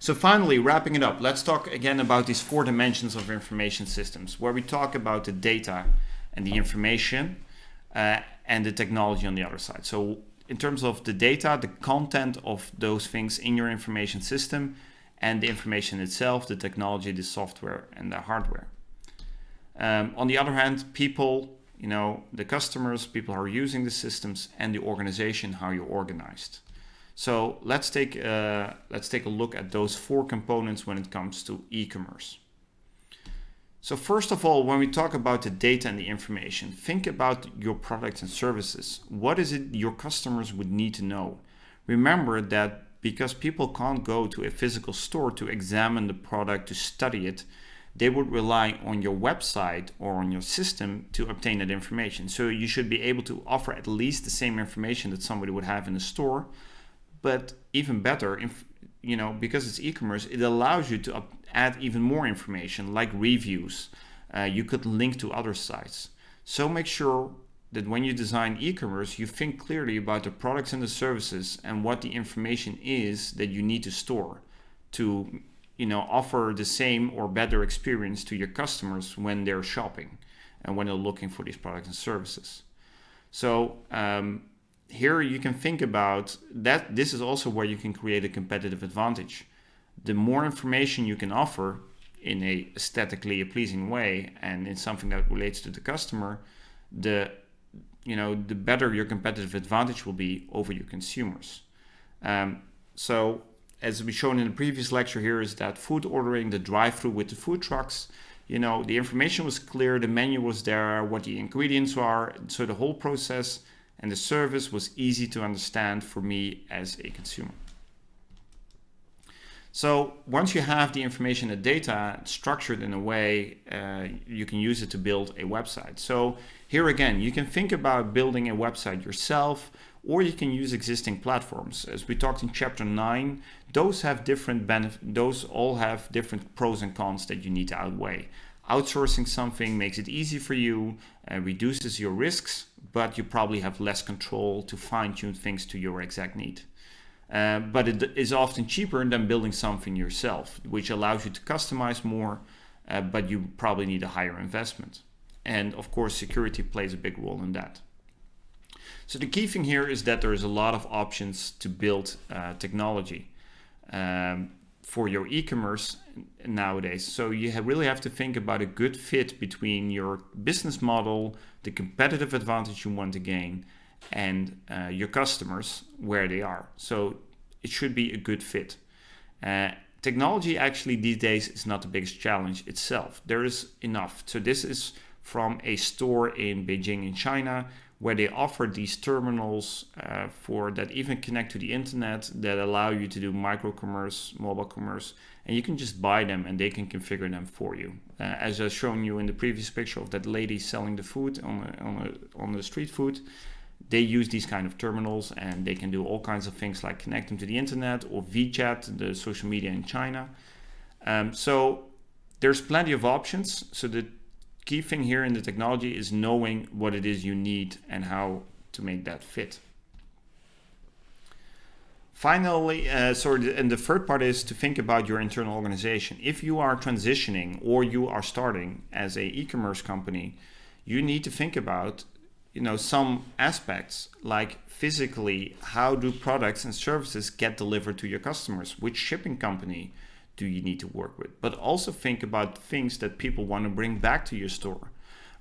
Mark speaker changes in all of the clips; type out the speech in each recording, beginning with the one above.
Speaker 1: So finally, wrapping it up, let's talk again about these four dimensions of information systems, where we talk about the data and the information uh, and the technology on the other side. So in terms of the data, the content of those things in your information system and the information itself, the technology, the software and the hardware. Um, on the other hand, people, you know, the customers, people who are using the systems and the organization, how you're organized. So let's take, uh, let's take a look at those four components when it comes to e-commerce. So first of all, when we talk about the data and the information, think about your products and services. What is it your customers would need to know? Remember that because people can't go to a physical store to examine the product, to study it, they would rely on your website or on your system to obtain that information. So you should be able to offer at least the same information that somebody would have in a store, but even better, if, you know, because it's e-commerce, it allows you to add even more information like reviews. Uh, you could link to other sites. So make sure that when you design e-commerce, you think clearly about the products and the services and what the information is that you need to store to you know, offer the same or better experience to your customers when they're shopping and when they're looking for these products and services. So um, here you can think about that. This is also where you can create a competitive advantage. The more information you can offer in a aesthetically pleasing way and in something that relates to the customer, the you know the better your competitive advantage will be over your consumers. Um, so as we shown in the previous lecture here is that food ordering, the drive-through with the food trucks, you know, the information was clear, the menu was there, what the ingredients are. So the whole process and the service was easy to understand for me as a consumer. So once you have the information and data structured in a way, uh, you can use it to build a website. So here again, you can think about building a website yourself, or you can use existing platforms. As we talked in chapter 9, those have different benefits, those all have different pros and cons that you need to outweigh. Outsourcing something makes it easy for you, and reduces your risks, but you probably have less control to fine tune things to your exact need. Uh, but it is often cheaper than building something yourself, which allows you to customize more, uh, but you probably need a higher investment. And of course, security plays a big role in that. So the key thing here is that there is a lot of options to build uh, technology um, for your e-commerce nowadays. So you have really have to think about a good fit between your business model, the competitive advantage you want to gain, and uh, your customers where they are. So it should be a good fit. Uh, technology actually these days is not the biggest challenge itself. There is enough. So this is from a store in Beijing in China where they offer these terminals uh, for that even connect to the internet that allow you to do micro commerce, mobile commerce, and you can just buy them and they can configure them for you. Uh, as I've shown you in the previous picture of that lady selling the food on the, on the, on the street food, they use these kind of terminals and they can do all kinds of things like connect them to the internet or WeChat, the social media in China. Um, so there's plenty of options. So the key thing here in the technology is knowing what it is you need and how to make that fit. Finally, uh, sorry, and the third part is to think about your internal organization. If you are transitioning or you are starting as a e-commerce company, you need to think about you know some aspects like physically how do products and services get delivered to your customers which shipping company do you need to work with. But also think about things that people want to bring back to your store.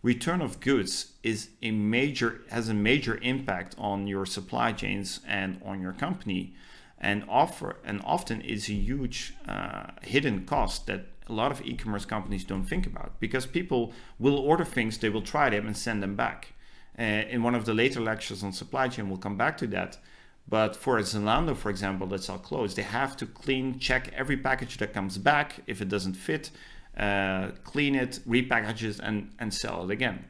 Speaker 1: Return of goods is a major has a major impact on your supply chains and on your company, and offer and often is a huge uh, hidden cost that a lot of e-commerce companies don't think about because people will order things, they will try them and send them back. Uh, in one of the later lectures on supply chain, we'll come back to that. But for Zalando, for example, that's all clothes, they have to clean, check every package that comes back. If it doesn't fit, uh, clean it, repackage it, and, and sell it again.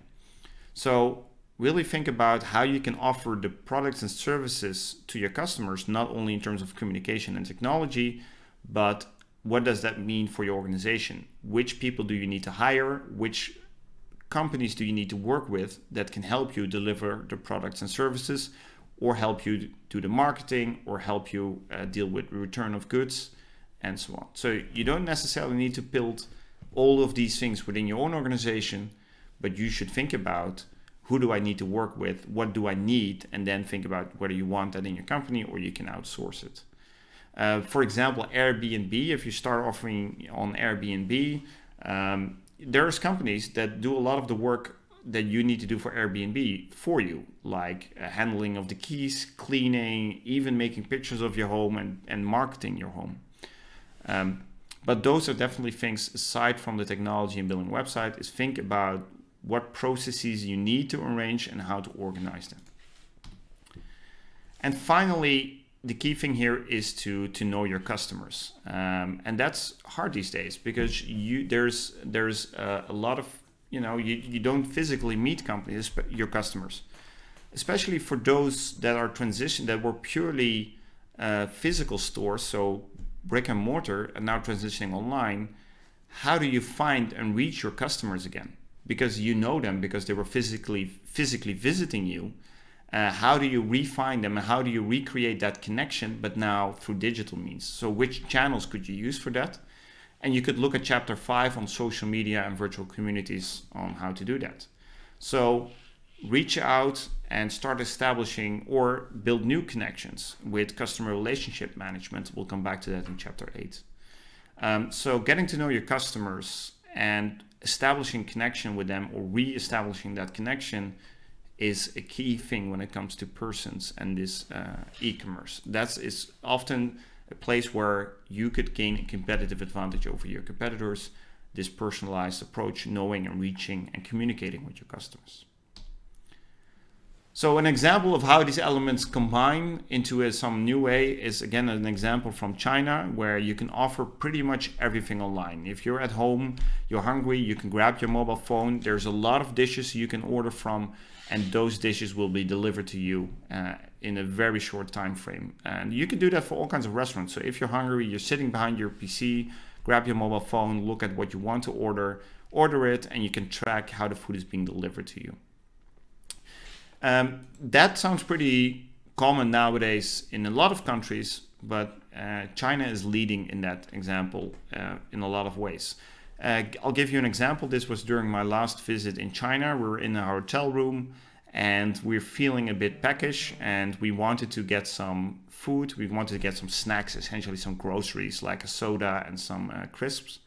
Speaker 1: So really think about how you can offer the products and services to your customers, not only in terms of communication and technology, but what does that mean for your organization? Which people do you need to hire? Which companies do you need to work with that can help you deliver the products and services? Or help you do the marketing or help you uh, deal with return of goods and so on. So you don't necessarily need to build all of these things within your own organization, but you should think about who do I need to work with, what do I need, and then think about whether you want that in your company or you can outsource it. Uh, for example, Airbnb, if you start offering on Airbnb, um, there's companies that do a lot of the work that you need to do for Airbnb for you, like uh, handling of the keys, cleaning, even making pictures of your home and, and marketing your home. Um, but those are definitely things aside from the technology and building a website is think about what processes you need to arrange and how to organize them. And finally, the key thing here is to to know your customers, um, and that's hard these days because you there's there's uh, a lot of you know you, you don't physically meet companies your customers, especially for those that are transition that were purely uh, physical stores, so brick and mortar, and now transitioning online. How do you find and reach your customers again? Because you know them because they were physically physically visiting you uh, how do you refine them and how do you recreate that connection, but now through digital means? So which channels could you use for that? And you could look at chapter five on social media and virtual communities on how to do that. So reach out and start establishing or build new connections with customer relationship management. We'll come back to that in chapter eight. Um, so getting to know your customers and establishing connection with them or re-establishing that connection is a key thing when it comes to persons and this uh, e-commerce. That is often a place where you could gain a competitive advantage over your competitors. This personalized approach, knowing and reaching and communicating with your customers. So an example of how these elements combine into a, some new way is again an example from China where you can offer pretty much everything online. If you're at home, you're hungry, you can grab your mobile phone. There's a lot of dishes you can order from and those dishes will be delivered to you uh, in a very short time frame. And you can do that for all kinds of restaurants. So if you're hungry, you're sitting behind your PC, grab your mobile phone, look at what you want to order, order it, and you can track how the food is being delivered to you. Um, that sounds pretty common nowadays in a lot of countries, but uh, China is leading in that example uh, in a lot of ways. Uh, I'll give you an example. This was during my last visit in China. We were in a hotel room and we we're feeling a bit peckish and we wanted to get some food. We wanted to get some snacks, essentially some groceries like a soda and some uh, crisps.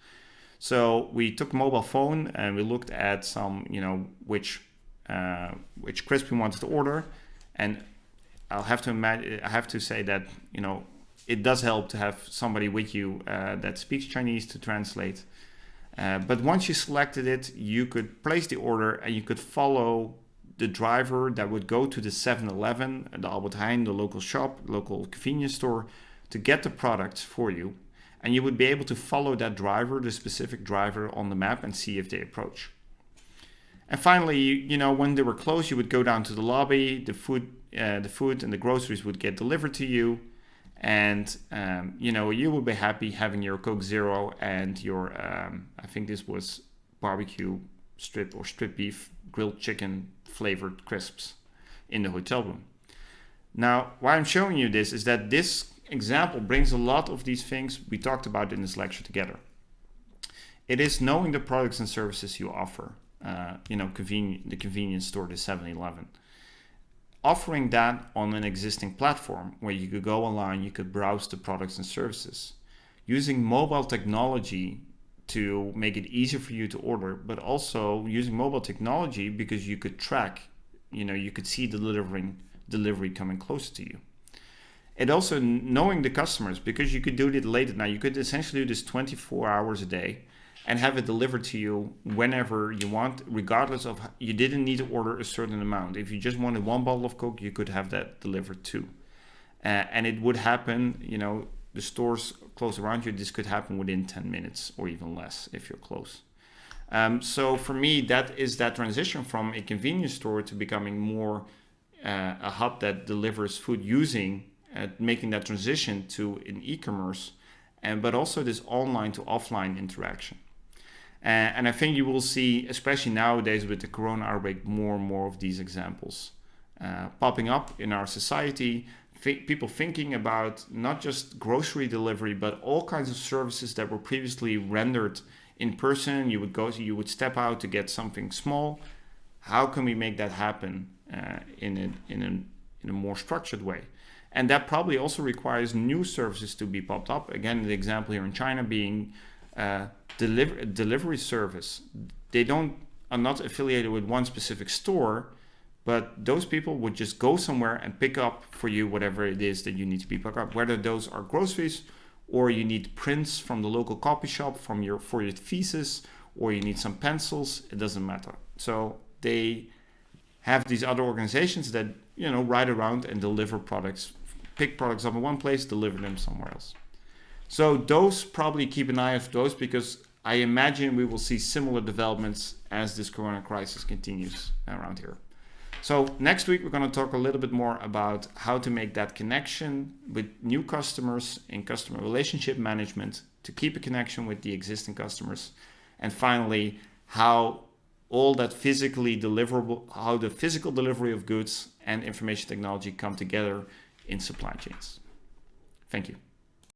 Speaker 1: So we took mobile phone and we looked at some, you know, which uh, which crisp we wanted to order. And I'll have to imagine, I have to say that, you know, it does help to have somebody with you uh, that speaks Chinese to translate. Uh, but once you selected it, you could place the order and you could follow the driver that would go to the 7-Eleven, the Albert Heijn, the local shop, local convenience store to get the products for you. And you would be able to follow that driver, the specific driver on the map and see if they approach. And finally, you, know, when they were closed, you would go down to the lobby, the food, uh, the food and the groceries would get delivered to you and um, you know you would be happy having your Coke Zero and your um, I think this was barbecue strip or strip beef grilled chicken flavored crisps in the hotel room. Now, why I'm showing you this is that this example brings a lot of these things we talked about in this lecture together. It is knowing the products and services you offer. Uh, you know, the convenience store, the 7-Eleven offering that on an existing platform where you could go online, you could browse the products and services. Using mobile technology to make it easier for you to order, but also using mobile technology because you could track, you know, you could see delivering delivery coming close to you. And also knowing the customers because you could do it late at night. You could essentially do this 24 hours a day and have it delivered to you whenever you want, regardless of you didn't need to order a certain amount. If you just wanted one bottle of Coke, you could have that delivered too. Uh, and it would happen, you know, the stores close around you, this could happen within 10 minutes or even less if you're close. Um, so for me, that is that transition from a convenience store to becoming more uh, a hub that delivers food using, uh, making that transition to an e-commerce, and but also this online to offline interaction. Uh, and I think you will see, especially nowadays with the corona outbreak, more and more of these examples uh, popping up in our society. People thinking about not just grocery delivery, but all kinds of services that were previously rendered in person. You would go, you would step out to get something small. How can we make that happen uh, in a in a in a more structured way? And that probably also requires new services to be popped up. Again, the example here in China being uh, deliver delivery service. They don't are not affiliated with one specific store, but those people would just go somewhere and pick up for you whatever it is that you need to be picked up, whether those are groceries or you need prints from the local copy shop from your for your thesis, or you need some pencils. It doesn't matter. So they have these other organizations that you know ride around and deliver products, pick products up in one place, deliver them somewhere else. So those probably keep an eye of those because I imagine we will see similar developments as this corona crisis continues around here. So next week, we're going to talk a little bit more about how to make that connection with new customers in customer relationship management to keep a connection with the existing customers. And finally, how all that physically deliverable, how the physical delivery of goods and information technology come together in supply chains. Thank you.